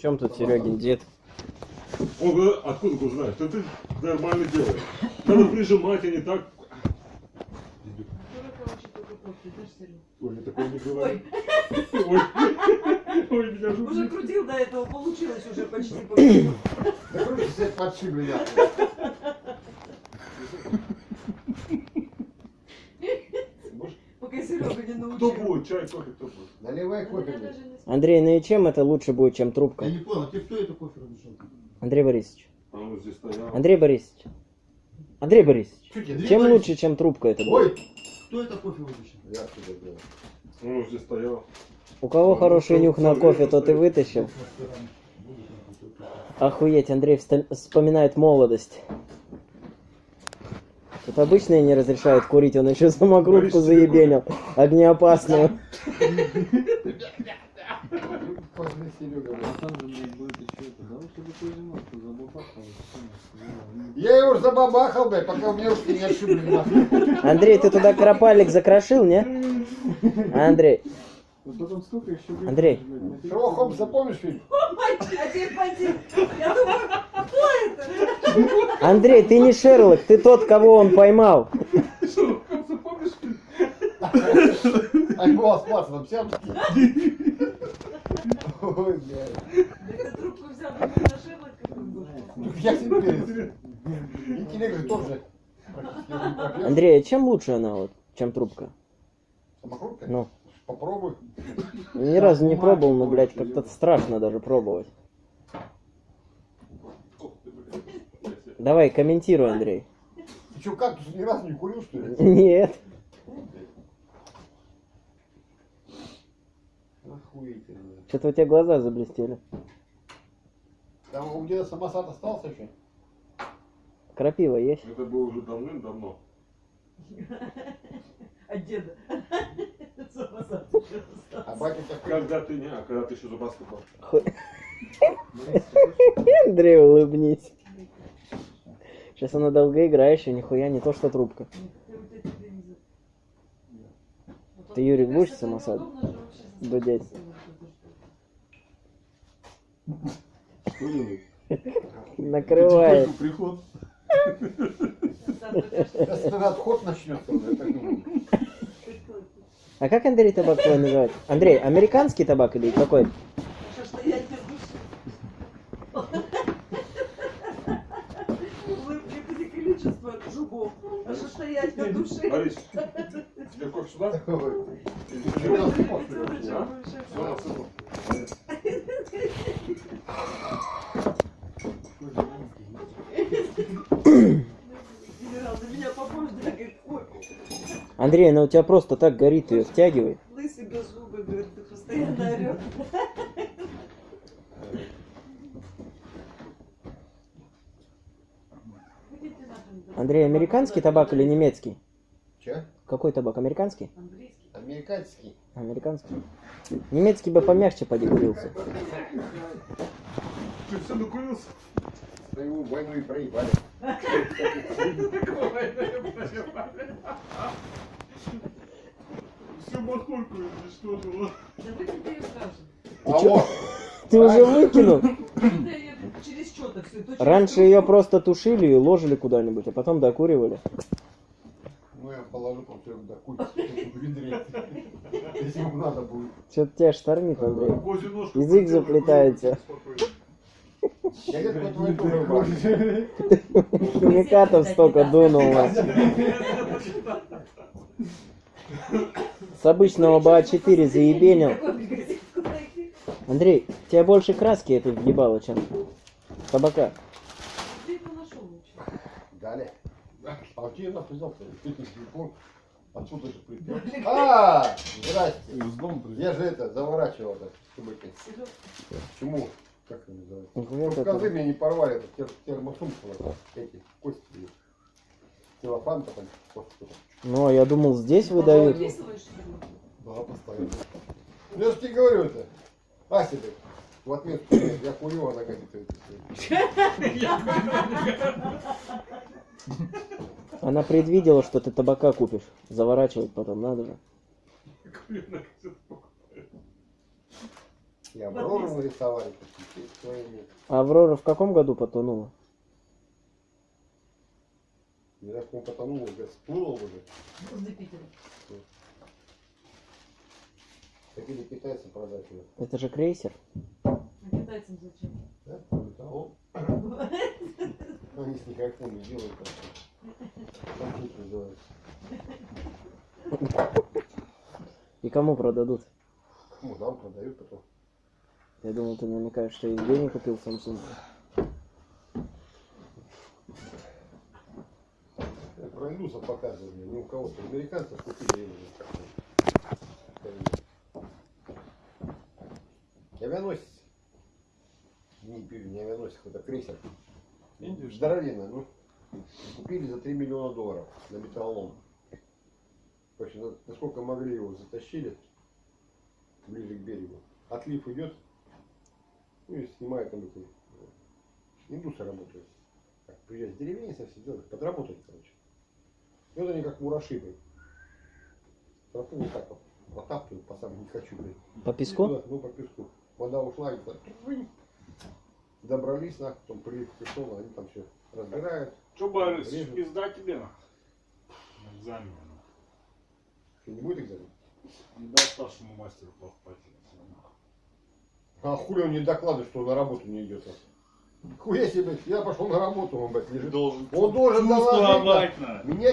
В чем тут Серегин дед? Он говорит, откуда ты знаешь? Ты нормально делаешь. Надо прижимать, а не так. Ой, я такое не говорю. Ой, ой, меня Уже жутко. крутил до этого, получилось уже почти. Да короче, все подшибли, да. Пока Серега не научил. Кто будет? Чай, кофе, кто будет? Наливай кофе. Не знаю. Андрей, ну и чем это лучше будет, чем трубка? Я не понял, тебе кто это кофе разрешил? Андрей Борисович. А он здесь стоял. Андрей Борисович. Андрей Борисович. Чуть я- Чем лучше, чем трубка это будет? Ой! Кто это кофе вытащил? Я сюда делаю. Он здесь стоял. У кого хороший нюх на кофе, тот и вытащил. Охуеть, Андрей вспоминает молодость. Тут обычные не разрешают курить, он еще самокрутку заебенил. Огнеопасную. Я его уже забабахал, блядь, пока у меня ушки не отшибли. Андрей, ты туда кропалик закрошил, не? Андрей, будет? Андрей. Холмс, запомнишь фильм? А теперь пойди. Я думаю, кто это? Андрей, ты не Шерлок, ты тот, кого он поймал. А голос пацаном сям. Ой, блядь. Ты трубку взял, на Шерлока. Я себе перец. Интеллект же тоже. Андрей, а чем лучше она вот, чем трубка? Самокрутка? Ну, Попробуй. ни разу не пробовал, но, блядь, как-то страшно даже пробовать. Давай, комментируй, Андрей. Ты что, кактус ни разу не курил, что ли? Нет. Охуительно. Что-то у тебя глаза заблестели. Там у деда самосад остался еще? Крапива есть? Это было уже давным-давно. От деда. Самосад. А батя такой... Когда ты не, а когда ты еще зубастый был. Андрей, улыбнись. Сейчас она долгоиграющая, нихуя не то, что трубка. Ты, Юрик, будешь самосад? Дудеть. Накрывает. Приход. Сейчас отход начнется, я так думаю. А как Андрей табак твой называют? Андрей, американский табак или какой? Зубов. А что стоять на сюда? Генерал, на меня ой, Андрей, она у тебя просто так горит, ее втягивай. лысый без зубы, говорит, ты постоянно орешь. Андрей, американский табак или немецкий? Че? Какой табак? Американский? Английский. Американский. Американский. Немецкий бы помягче поди курился. Ты все накурился? Свою войну и проебали. Всю махорку уничтожила. Да выкинь ты ее сразу. А вот, Ты уже выкинул? Раньше ее просто тушили и ложили куда-нибудь, а потом докуривали. ну я положу там все до кучи в ведре. Если ему надо будет. Что-то тебя штормит, Андрей. Язык заплетается. Химикатов столько дунуло. С обычного БА-4 заебенил. Андрей, тебя больше краски это въебало, чем табака. Далее. А у тебя? Ты телефон. Отсюда же припер. А, здрасте. Из дома. Я же это заворачивал так, чтобы это. Почему? Как это называется? Козы там. меня не порвали, это тер термосумка, вот, эти кости. Целлофан там, просто. Ну, а я думал, здесь выдают. Да, постоянно. Ну, я же тебе говорю это. Ася, блядь, в отметку, я курю, она говорит, это. Она предвидела, что ты табака купишь. Заворачивать потом надо же. И Аврору своими. А Аврора в каком году потонула? Не знаю, как он потонул, уже всплыл уже. Возле Питера. Хотели китайцы продать ее. Это же крейсер. А китайцам зачем? Да? Полетал. Они с никакими делают. Компьютер называется. И кому продадут? Ну, нам продают потом. Я думал, ты намекаешь, что Евгений купил Samsung. Индусов показывали, не у кого-то. Американцев купили его. Авианосец. Не пили, не авианосец, это крейсер. Здоровенно, ну. Купили за 3 миллиона долларов на металлолом. В общем, на- насколько могли его затащили ближе к берегу. Отлив идет, ну и снимают там эти э, индусы работают. Так, приезжают с деревень, совсем подработать, короче. И вот они как мураши, Тропу вот так вот протаптывают, по самому не хочу, блин. По песку? Туда, Ну, по песку. Вода ушла, и так, добрались, нахуй, потом прилив пришел, они там все разбирают. Че, Борис, пизда тебе на? На экзамене. на. Что, не будет экзамен? Не дай старшему мастеру плохо пойти. А хули он не докладывает, что он на работу не идет? Хуя себе, я пошел на работу, он, блядь, лежит. Должен Он должен доложить. Меня